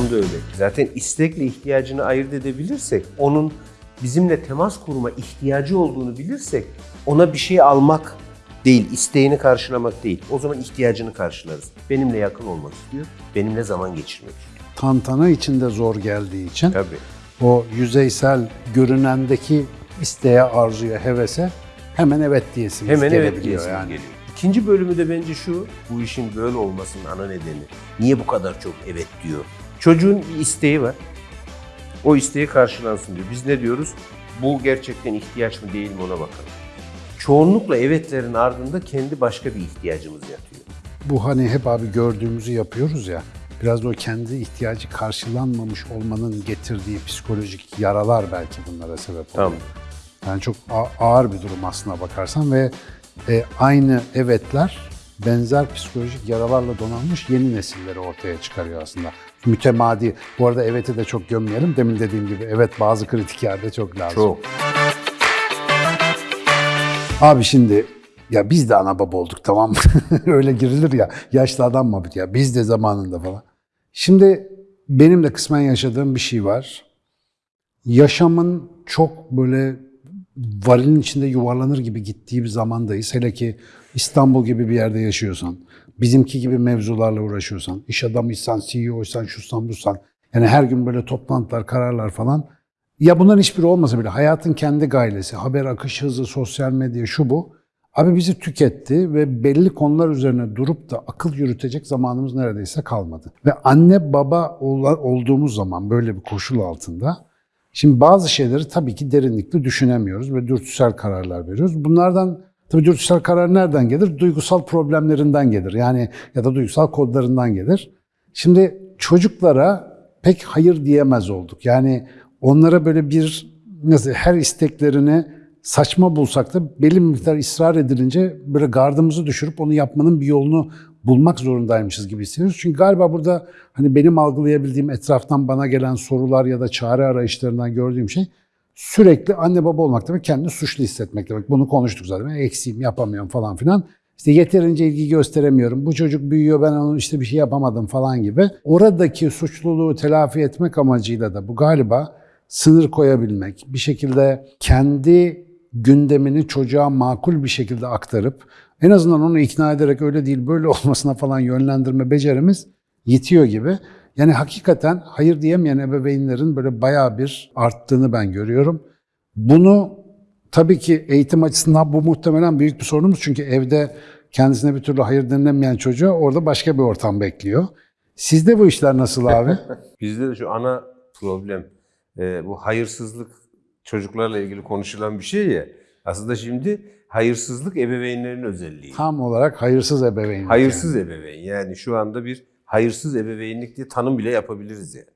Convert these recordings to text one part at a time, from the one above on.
Tam da öyle. Zaten istekle ihtiyacını ayırt edebilirsek, onun bizimle temas kurma ihtiyacı olduğunu bilirsek, ona bir şey almak değil, isteğini karşılamak değil. O zaman ihtiyacını karşılarız. Benimle yakın olmak istiyor, benimle zaman geçirmek istiyor. Tantana içinde zor geldiği için Tabii. o yüzeysel görünendeki isteğe, arzuya, hevese hemen evet diyesiniz Hemen evet diyesim yani. geliyor. İkinci bölümü de bence şu, bu işin böyle olmasının ana nedeni. Niye bu kadar çok evet diyor? Çocuğun bir isteği var. O isteği karşılansın diyor. Biz ne diyoruz? Bu gerçekten ihtiyaç mı değil mi ona bakalım. Çoğunlukla evetlerin ardında kendi başka bir ihtiyacımız yatıyor. Bu hani hep abi gördüğümüzü yapıyoruz ya. Biraz da o kendi ihtiyacı karşılanmamış olmanın getirdiği psikolojik yaralar belki bunlara sebep oluyor. Tamam. Yani çok ağır bir durum aslına bakarsan ve e, aynı evetler benzer psikolojik yaralarla donanmış yeni nesilleri ortaya çıkarıyor aslında. Mütemadi. Bu arada eveti de çok gömmeyelim. Demin dediğim gibi evet bazı kritik yerde çok lazım. Çok. Abi şimdi ya biz de ana baba olduk tamam mı? Öyle girilir ya. Yaşlı adam mı ya? Biz de zamanında falan. Şimdi benim de kısmen yaşadığım bir şey var. Yaşamın çok böyle varilin içinde yuvarlanır gibi gittiği bir zamandayız. Hele ki İstanbul gibi bir yerde yaşıyorsan, bizimki gibi mevzularla uğraşıyorsan, iş adamıysan, CEO'ysan, şusan busan. Yani her gün böyle toplantılar, kararlar falan. Ya bunların hiçbiri olmasa bile hayatın kendi gailesi, haber akış hızı, sosyal medya şu bu. Abi bizi tüketti ve belli konular üzerine durup da akıl yürütecek zamanımız neredeyse kalmadı. Ve anne baba ol- olduğumuz zaman böyle bir koşul altında şimdi bazı şeyleri tabii ki derinlikli düşünemiyoruz ve dürtüsel kararlar veriyoruz. Bunlardan tabii dürtüsel karar nereden gelir? Duygusal problemlerinden gelir. Yani ya da duygusal kodlarından gelir. Şimdi çocuklara pek hayır diyemez olduk. Yani onlara böyle bir nasıl her isteklerini saçma bulsak da belli bir miktar ısrar edilince böyle gardımızı düşürüp onu yapmanın bir yolunu bulmak zorundaymışız gibi hissediyoruz. Çünkü galiba burada hani benim algılayabildiğim etraftan bana gelen sorular ya da çare arayışlarından gördüğüm şey sürekli anne baba olmak demek kendini suçlu hissetmek demek. Bunu konuştuk zaten. Eksiğim, yapamıyorum falan filan. İşte yeterince ilgi gösteremiyorum. Bu çocuk büyüyor ben onun işte bir şey yapamadım falan gibi. Oradaki suçluluğu telafi etmek amacıyla da bu galiba sınır koyabilmek, bir şekilde kendi gündemini çocuğa makul bir şekilde aktarıp en azından onu ikna ederek öyle değil böyle olmasına falan yönlendirme becerimiz yetiyor gibi. Yani hakikaten hayır diyemeyen ebeveynlerin böyle bayağı bir arttığını ben görüyorum. Bunu tabii ki eğitim açısından bu muhtemelen büyük bir sorunumuz. Çünkü evde kendisine bir türlü hayır denilemeyen çocuğa orada başka bir ortam bekliyor. Sizde bu işler nasıl abi? Bizde de şu ana problem e, bu hayırsızlık çocuklarla ilgili konuşulan bir şey ya. Aslında şimdi hayırsızlık ebeveynlerin özelliği. Tam olarak hayırsız ebeveyn. Hayırsız ebeveyn. Yani şu anda bir hayırsız ebeveynlik diye tanım bile yapabiliriz yani.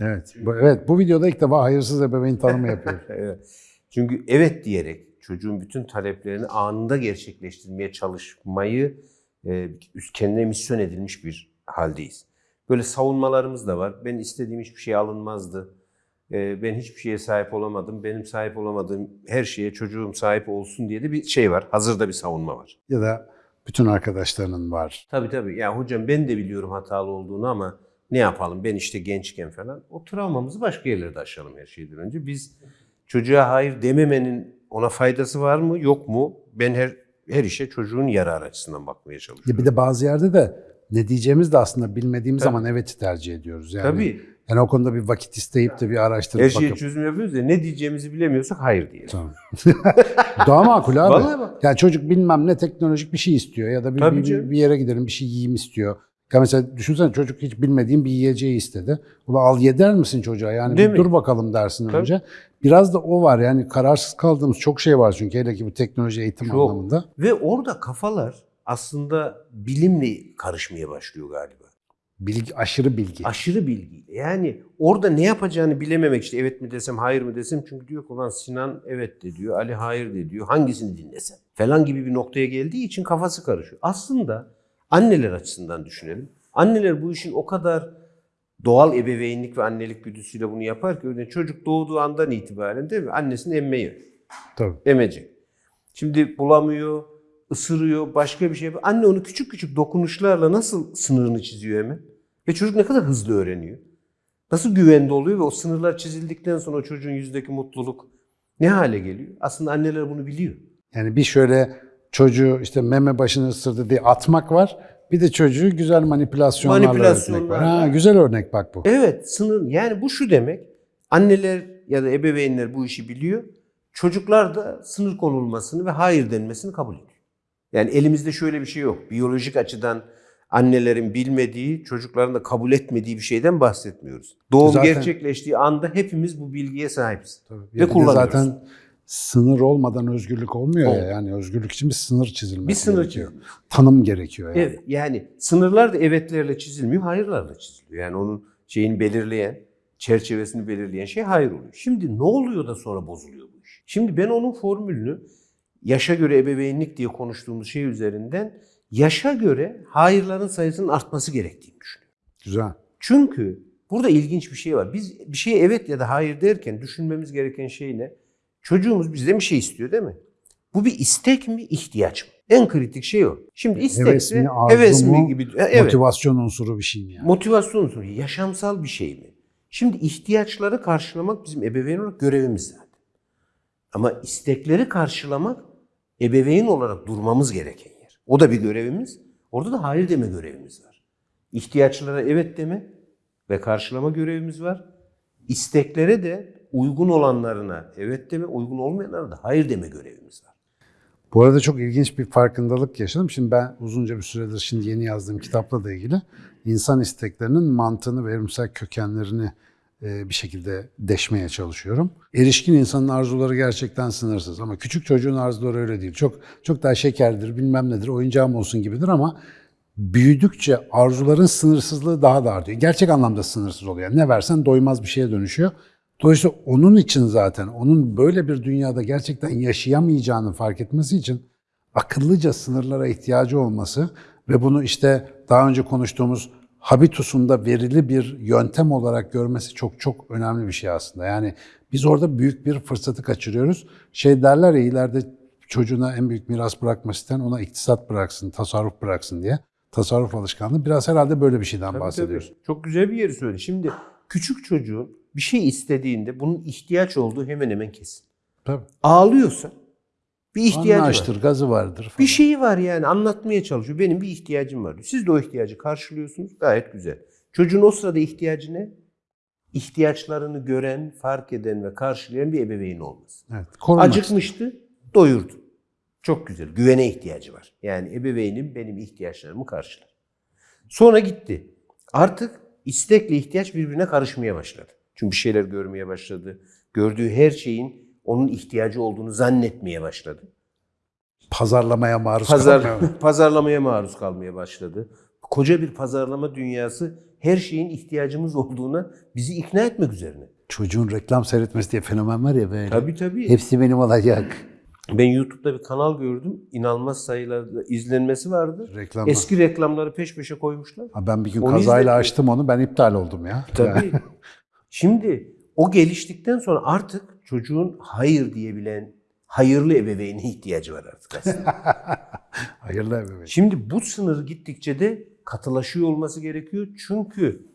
Evet. Bu, evet bu videoda ilk defa hayırsız ebeveyn tanımı yapıyoruz. Evet. Çünkü evet diyerek çocuğun bütün taleplerini anında gerçekleştirmeye çalışmayı e, kendine misyon edilmiş bir haldeyiz. Böyle savunmalarımız da var. Ben istediğim hiçbir şey alınmazdı. E, ben hiçbir şeye sahip olamadım. Benim sahip olamadığım her şeye çocuğum sahip olsun diye de bir şey var. Hazırda bir savunma var. ya da bütün arkadaşlarının var. Tabii tabii. Ya hocam ben de biliyorum hatalı olduğunu ama ne yapalım ben işte gençken falan. O travmamızı başka yerlerde aşalım her şeyden önce. Biz çocuğa hayır dememenin ona faydası var mı yok mu? Ben her her işe çocuğun yararı açısından bakmaya Ya çalışıyorum. bir de bazı yerde de ne diyeceğimiz de aslında bilmediğimiz Tabii. zaman evet tercih ediyoruz. Yani, Tabii. Yani o konuda bir vakit isteyip de bir araştırıp Her şeye bakıp. çözüm yapıyoruz ya ne diyeceğimizi bilemiyorsak hayır diyelim. Tamam. Daha makul abi. Vallahi bak. Yani çocuk bilmem ne teknolojik bir şey istiyor ya da bir, Tabii bir, canım. bir yere gidelim bir şey yiyeyim istiyor. Ya mesela düşünsene çocuk hiç bilmediğin bir yiyeceği istedi. Ula al yeder misin çocuğa? Yani Değil bir mi? dur bakalım dersin Tabii. önce. Biraz da o var yani kararsız kaldığımız çok şey var çünkü hele ki bu teknoloji eğitim Çok. anlamında. Ve orada kafalar aslında bilimle karışmaya başlıyor galiba. Bilgi, aşırı bilgi. Aşırı bilgiyle. Yani orada ne yapacağını bilememek işte evet mi desem hayır mı desem çünkü diyor ki ulan Sinan evet de diyor Ali hayır de diyor hangisini dinlesem falan gibi bir noktaya geldiği için kafası karışıyor. Aslında anneler açısından düşünelim. Anneler bu işin o kadar doğal ebeveynlik ve annelik güdüsüyle bunu yapar ki örneğin çocuk doğduğu andan itibaren değil mi annesini emmeyi Tabii. emecek. Şimdi bulamıyor, ısırıyor, başka bir şey yapıyor. Anne onu küçük küçük dokunuşlarla nasıl sınırını çiziyor hemen. Ve çocuk ne kadar hızlı öğreniyor. Nasıl güvende oluyor ve o sınırlar çizildikten sonra o çocuğun yüzdeki mutluluk ne hale geliyor? Aslında anneler bunu biliyor. Yani bir şöyle çocuğu işte meme başını ısırdı diye atmak var. Bir de çocuğu güzel manipülasyonlarla öğretmek var. Ha, güzel örnek bak bu. Evet sınır yani bu şu demek anneler ya da ebeveynler bu işi biliyor. Çocuklar da sınır konulmasını ve hayır denmesini kabul ediyor. Yani elimizde şöyle bir şey yok. Biyolojik açıdan annelerin bilmediği, çocukların da kabul etmediği bir şeyden bahsetmiyoruz. Doğum Zaten- gerçekleştiği anda hepimiz bu bilgiye sahibiz. Bir Ve kullanıyoruz. zaten sınır olmadan özgürlük olmuyor ya. Olmuyor. Yani özgürlük için bir sınır çizilmesi Bir sınır gerekiyor. çizilmesi. Tanım gerekiyor yani. Evet yani sınırlar da evetlerle çizilmiyor, hayırlarla çiziliyor. Yani onun şeyini belirleyen, çerçevesini belirleyen şey hayır oluyor. Şimdi ne oluyor da sonra bozuluyor bu iş? Şimdi ben onun formülünü yaşa göre ebeveynlik diye konuştuğumuz şey üzerinden yaşa göre hayırların sayısının artması gerektiğini düşünüyorum. Güzel. Çünkü burada ilginç bir şey var. Biz bir şeye evet ya da hayır derken düşünmemiz gereken şey ne? Çocuğumuz bizden bir şey istiyor değil mi? Bu bir istek mi, ihtiyaç mı? En kritik şey o. Şimdi istekse Heves mi, heves arzu mi mu, gibi. E, Evet. Motivasyon unsuru bir şey mi yani? Motivasyon unsuru, yaşamsal bir şey mi? Şimdi ihtiyaçları karşılamak bizim ebeveyn olarak görevimiz zaten. Ama istekleri karşılamak ebeveyn olarak durmamız gereken yer. O da bir görevimiz. Orada da hayır deme görevimiz var. İhtiyaçlara evet deme ve karşılama görevimiz var. İsteklere de uygun olanlarına evet deme, uygun olmayanlara da hayır deme görevimiz var. Bu arada çok ilginç bir farkındalık yaşadım. Şimdi ben uzunca bir süredir şimdi yeni yazdığım kitapla da ilgili insan isteklerinin mantığını ve evrimsel kökenlerini bir şekilde deşmeye çalışıyorum. Erişkin insanın arzuları gerçekten sınırsız ama küçük çocuğun arzuları öyle değil. Çok çok daha şekerdir, bilmem nedir, oyuncağım olsun gibidir ama büyüdükçe arzuların sınırsızlığı daha da artıyor. Gerçek anlamda sınırsız oluyor. Yani ne versen doymaz bir şeye dönüşüyor. Dolayısıyla onun için zaten, onun böyle bir dünyada gerçekten yaşayamayacağını fark etmesi için akıllıca sınırlara ihtiyacı olması ve bunu işte daha önce konuştuğumuz habitusunda verili bir yöntem olarak görmesi çok çok önemli bir şey aslında. Yani biz orada büyük bir fırsatı kaçırıyoruz. Şey derler ya ileride çocuğuna en büyük miras bırakması isteyen ona iktisat bıraksın, tasarruf bıraksın diye. Tasarruf alışkanlığı biraz herhalde böyle bir şeyden Tabii, bahsediyoruz. tabii. Çok güzel bir yeri söyledi. Şimdi küçük çocuğun bir şey istediğinde bunun ihtiyaç olduğu hemen hemen kesin. Tabii. Ağlıyorsa bir ihtiyacı var. Açtır, gazı vardır falan. Bir şeyi var yani anlatmaya çalışıyor. Benim bir ihtiyacım var. Siz de o ihtiyacı karşılıyorsunuz. Gayet güzel. Çocuğun o sırada ihtiyacı ne? İhtiyaçlarını gören, fark eden ve karşılayan bir ebeveyn olması. Evet, korumak Acıkmıştı, doyurdu. Çok güzel. Güvene ihtiyacı var. Yani ebeveynim benim ihtiyaçlarımı karşılar. Sonra gitti. Artık istekle ihtiyaç birbirine karışmaya başladı. Çünkü bir şeyler görmeye başladı. Gördüğü her şeyin onun ihtiyacı olduğunu zannetmeye başladı. pazarlamaya maruz Pazar, kalmıyor. pazarlamaya maruz kalmaya başladı. Koca bir pazarlama dünyası her şeyin ihtiyacımız olduğuna bizi ikna etmek üzerine. Çocuğun reklam seyretmesi diye fenomen var ya böyle. Tabii tabii. Hepsi benim olacak. Ben YouTube'da bir kanal gördüm. İnanılmaz sayılarda izlenmesi vardı. Reklam. Eski reklamları peş peşe koymuşlar. Ha, ben bir gün Onu kazayla izledim. açtım onu. Ben iptal oldum ya. Tabii. Şimdi o geliştikten sonra artık çocuğun hayır diyebilen hayırlı ebeveyne ihtiyacı var artık aslında. Hayırlı ebeveyn. Şimdi bu sınır gittikçe de katılaşıyor olması gerekiyor. Çünkü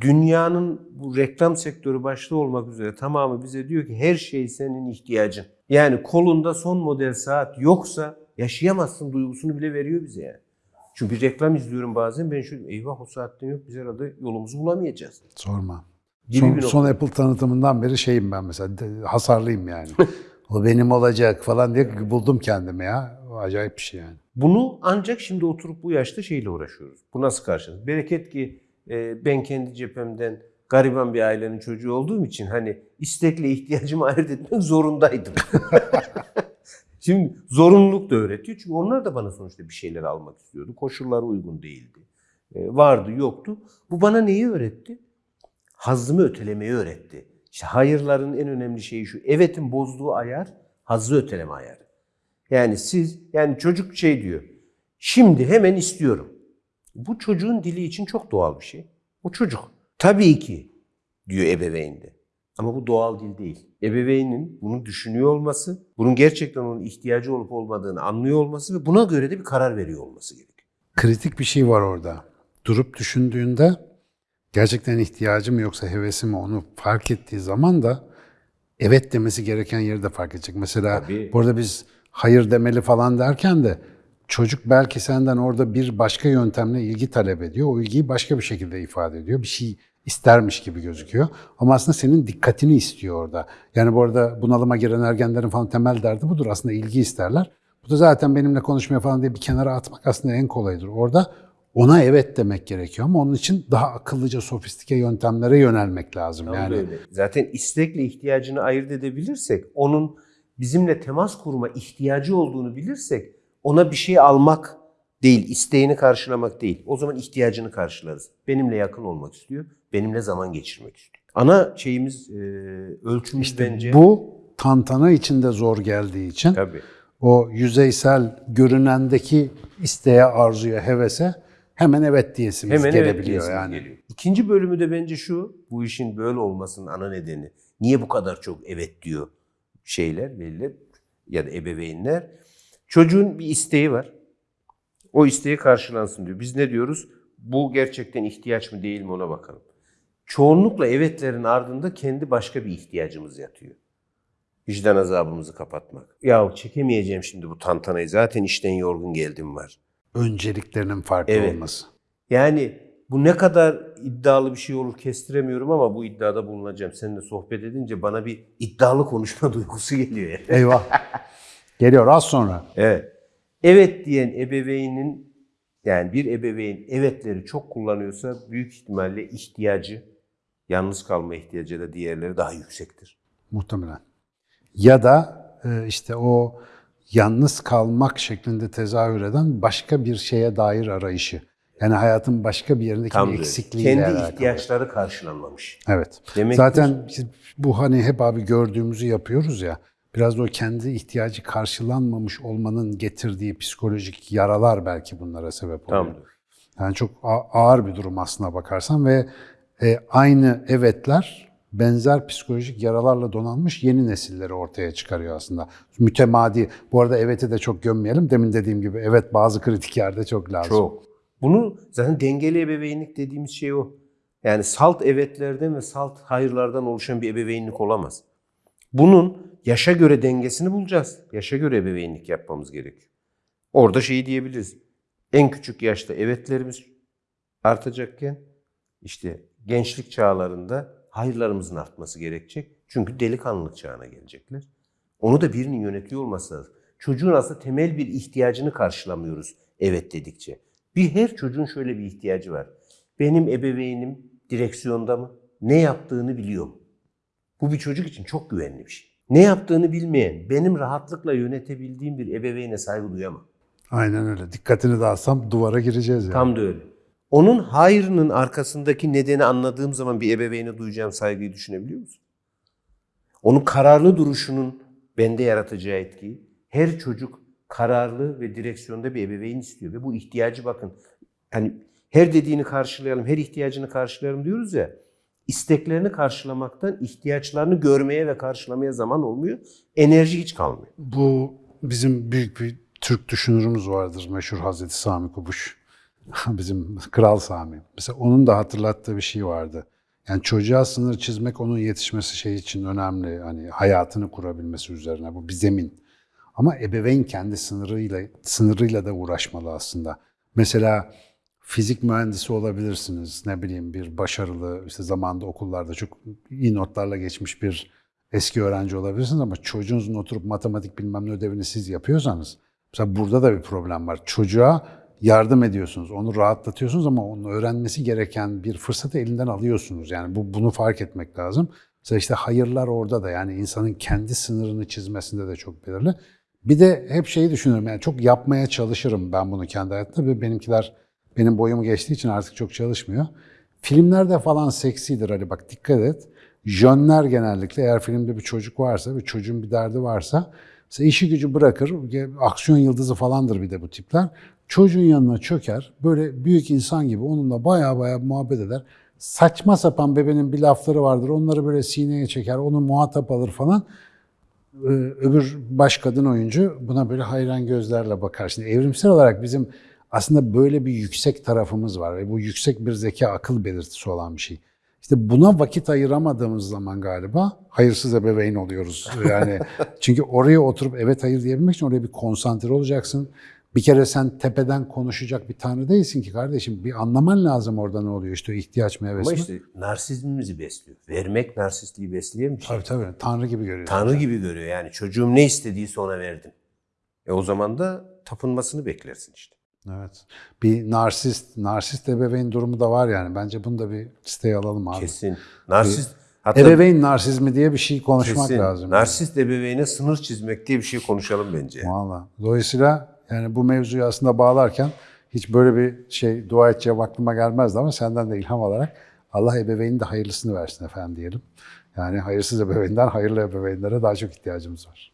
dünyanın bu reklam sektörü başta olmak üzere tamamı bize diyor ki her şey senin ihtiyacın. Yani kolunda son model saat yoksa yaşayamazsın duygusunu bile veriyor bize yani. Çünkü bir reklam izliyorum bazen ben şöyle eyvah o saatten yok biz herhalde yolumuzu bulamayacağız. Sorma. Gibi Son, bir son Apple tanıtımından beri şeyim ben mesela. hasarlıyım yani. o benim olacak falan diye buldum kendimi ya. O acayip bir şey yani. Bunu ancak şimdi oturup bu yaşta şeyle uğraşıyoruz. Bu nasıl karşılanır? Bereket ki e, ben kendi cephemden gariban bir ailenin çocuğu olduğum için hani istekle ihtiyacımı ayırt etmek zorundaydım. Şimdi zorunluluk da öğretiyor. Çünkü onlar da bana sonuçta bir şeyler almak istiyordu. Koşullar uygun değildi. E, vardı yoktu. Bu bana neyi öğretti? Hazzımı ötelemeyi öğretti. İşte hayırların en önemli şeyi şu. Evetin bozduğu ayar hazzı öteleme ayarı. Yani siz, yani çocuk şey diyor. Şimdi hemen istiyorum. Bu çocuğun dili için çok doğal bir şey. O çocuk. Tabii ki diyor ebeveyn. Ama bu doğal dil değil. Ebeveynin bunu düşünüyor olması, bunun gerçekten onun ihtiyacı olup olmadığını anlıyor olması ve buna göre de bir karar veriyor olması gerekiyor. Kritik bir şey var orada. Durup düşündüğünde gerçekten ihtiyacı mı yoksa hevesi mi onu fark ettiği zaman da evet demesi gereken yeri de fark edecek. Mesela Tabii. burada biz hayır demeli falan derken de çocuk belki senden orada bir başka yöntemle ilgi talep ediyor. O ilgiyi başka bir şekilde ifade ediyor. Bir şey istermiş gibi gözüküyor. Ama aslında senin dikkatini istiyor orada. Yani bu arada bunalıma giren ergenlerin falan temel derdi budur. Aslında ilgi isterler. Bu da zaten benimle konuşmaya falan diye bir kenara atmak aslında en kolayıdır. Orada ona evet demek gerekiyor ama onun için daha akıllıca, sofistike yöntemlere yönelmek lazım. Tam da yani öyle. Zaten istekle ihtiyacını ayırt edebilirsek, onun bizimle temas kurma ihtiyacı olduğunu bilirsek, ona bir şey almak değil, isteğini karşılamak değil. O zaman ihtiyacını karşılarız. Benimle yakın olmak istiyor, benimle zaman geçirmek istiyor. Ana şeyimiz, e, ölçümüz bence... bu tantana içinde zor geldiği için Tabii. o yüzeysel görünendeki isteğe, arzuya, hevese hemen evet diyesimiz Hemen evet gelebiliyor diyesimiz yani. geliyor. İkinci bölümü de bence şu, bu işin böyle olmasının ana nedeni. Niye bu kadar çok evet diyor şeyler, veliler ya da ebeveynler? Çocuğun bir isteği var. O isteği karşılansın diyor. Biz ne diyoruz? Bu gerçekten ihtiyaç mı değil mi ona bakalım. Çoğunlukla evetlerin ardında kendi başka bir ihtiyacımız yatıyor. Vicdan azabımızı kapatmak. Ya çekemeyeceğim şimdi bu tantanayı. Zaten işten yorgun geldim var. Önceliklerinin farklı Evet. olması. Yani bu ne kadar iddialı bir şey olur kestiremiyorum ama bu iddiada bulunacağım. Seninle sohbet edince bana bir iddialı konuşma duygusu geliyor. Yani. Eyvah. Geliyor az sonra. Evet. Evet diyen ebeveynin yani bir ebeveyn evetleri çok kullanıyorsa büyük ihtimalle ihtiyacı, yalnız kalma ihtiyacı da diğerleri daha yüksektir. Muhtemelen. Ya da e, işte o yalnız kalmak şeklinde tezahür eden başka bir şeye dair arayışı. Yani hayatın başka bir yerindeki Tam eksikliğiyle Kendi alakalı. ihtiyaçları karşılanmamış. Evet. Demektir- Zaten bu hani hep abi gördüğümüzü yapıyoruz ya. Biraz da o kendi ihtiyacı karşılanmamış olmanın getirdiği psikolojik yaralar belki bunlara sebep oluyor. Tam da. Yani çok ağır bir durum aslına bakarsan ve e, aynı evetler benzer psikolojik yaralarla donanmış yeni nesilleri ortaya çıkarıyor aslında. Mütemadi. Bu arada eveti de çok gömmeyelim. Demin dediğim gibi evet bazı kritik yerde çok lazım. Çok. Bunu zaten dengeli ebeveynlik dediğimiz şey o. Yani salt evetlerden ve salt hayırlardan oluşan bir ebeveynlik olamaz. Bunun yaşa göre dengesini bulacağız. Yaşa göre ebeveynlik yapmamız gerekiyor. Orada şeyi diyebiliriz. En küçük yaşta evetlerimiz artacakken işte gençlik çağlarında hayırlarımızın artması gerekecek. Çünkü delikanlılık çağına gelecekler. Onu da birinin yönetiyor olması lazım. Çocuğun aslında temel bir ihtiyacını karşılamıyoruz evet dedikçe. Bir her çocuğun şöyle bir ihtiyacı var. Benim ebeveynim direksiyonda mı? Ne yaptığını biliyor mu? Bu bir çocuk için çok güvenli bir şey. Ne yaptığını bilmeyen, benim rahatlıkla yönetebildiğim bir ebeveyne saygı duyamam. Aynen öyle. Dikkatini dağıtsam duvara gireceğiz yani. Tam da öyle. Onun hayrının arkasındaki nedeni anladığım zaman bir ebeveyne duyacağım saygıyı düşünebiliyor musun? Onun kararlı duruşunun bende yaratacağı etkiyi. Her çocuk kararlı ve direksiyonda bir ebeveyn istiyor ve bu ihtiyacı bakın. Hani her dediğini karşılayalım, her ihtiyacını karşılayalım diyoruz ya. isteklerini karşılamaktan ihtiyaçlarını görmeye ve karşılamaya zaman olmuyor. Enerji hiç kalmıyor. Bu bizim büyük bir Türk düşünürümüz vardır meşhur Hazreti Sami Kubuş. bizim Kral Sami. Mesela onun da hatırlattığı bir şey vardı. Yani çocuğa sınır çizmek onun yetişmesi şey için önemli. Hani hayatını kurabilmesi üzerine bu bir zemin. Ama ebeveyn kendi sınırıyla sınırıyla da uğraşmalı aslında. Mesela fizik mühendisi olabilirsiniz. Ne bileyim bir başarılı işte zamanda okullarda çok iyi notlarla geçmiş bir eski öğrenci olabilirsiniz ama çocuğunuzun oturup matematik bilmem ne ödevini siz yapıyorsanız mesela burada da bir problem var. Çocuğa yardım ediyorsunuz, onu rahatlatıyorsunuz ama onun öğrenmesi gereken bir fırsatı elinden alıyorsunuz. Yani bu bunu fark etmek lazım. Mesela işte hayırlar orada da yani insanın kendi sınırını çizmesinde de çok belirli. Bir de hep şeyi düşünüyorum yani çok yapmaya çalışırım ben bunu kendi hayatımda ve benimkiler benim boyumu geçtiği için artık çok çalışmıyor. Filmlerde falan seksidir hani bak dikkat et. Jönler genellikle eğer filmde bir çocuk varsa ve çocuğun bir derdi varsa mesela işi gücü bırakır, aksiyon yıldızı falandır bir de bu tipler. Çocuğun yanına çöker, böyle büyük insan gibi onunla baya baya muhabbet eder. Saçma sapan bebenin bir lafları vardır, onları böyle sineye çeker, onu muhatap alır falan. Ee, Öbür baş kadın oyuncu buna böyle hayran gözlerle bakar. Şimdi evrimsel olarak bizim aslında böyle bir yüksek tarafımız var ve bu yüksek bir zeka akıl belirtisi olan bir şey. İşte buna vakit ayıramadığımız zaman galiba hayırsız ebeveyn oluyoruz. Yani çünkü oraya oturup evet hayır diyebilmek için oraya bir konsantre olacaksın. Bir kere sen tepeden konuşacak bir tanrı değilsin ki kardeşim. Bir anlaman lazım orada ne oluyor işte ihtiyaç mı heves Ama mi? işte narsizmimizi besliyor. Vermek narsistliği besleyen bir şey. Tabii tabii tanrı gibi görüyor. Tanrı gibi görüyor yani. Çocuğum ne istediyse ona verdim. E o zaman da tapınmasını beklersin işte. Evet. Bir narsist, narsist ebeveyn durumu da var yani. Bence bunu da bir listeye alalım abi. Kesin. Narsist hatta Ebeveyn narsizmi diye bir şey konuşmak kesin. lazım. Narsist ebeveyne sınır çizmek diye bir şey konuşalım bence. Valla. Dolayısıyla yani bu mevzuyu aslında bağlarken hiç böyle bir şey dua edeceğim aklıma gelmezdi ama senden de ilham alarak Allah ebeveynin de hayırlısını versin efendim diyelim. Yani hayırsız ebeveynden hayırlı ebeveynlere daha çok ihtiyacımız var.